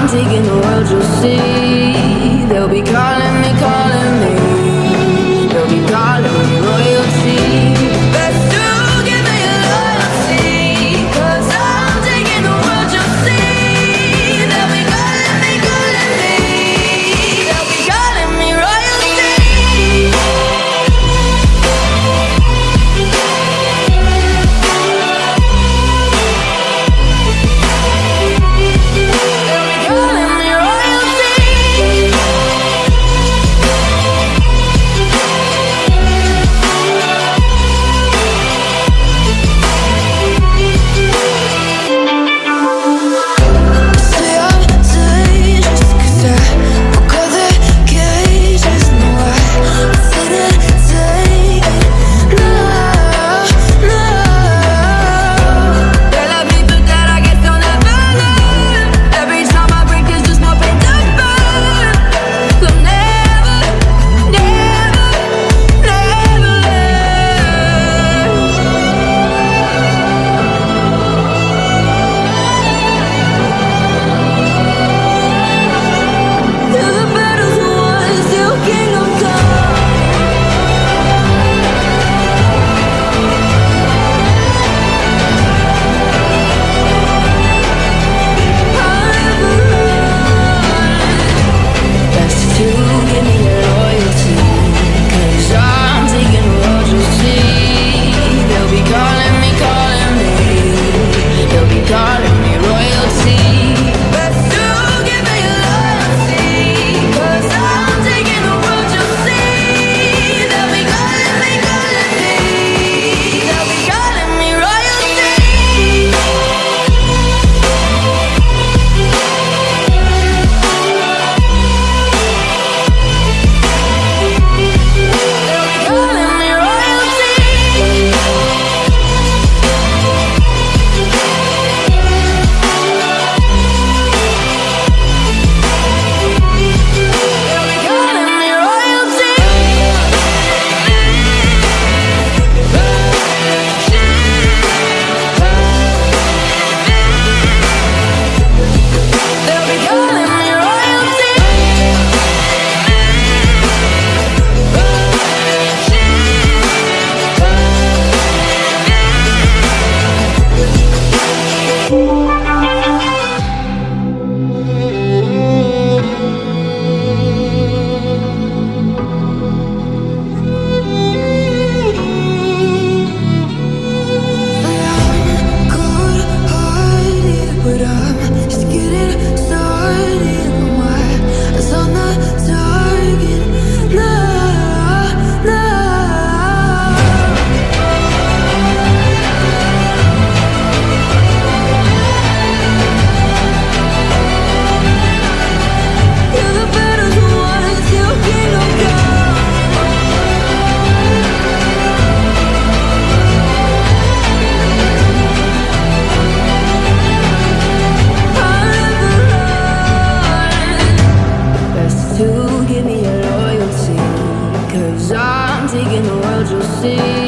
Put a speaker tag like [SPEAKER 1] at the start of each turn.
[SPEAKER 1] I'm taking the world, you'll see. see.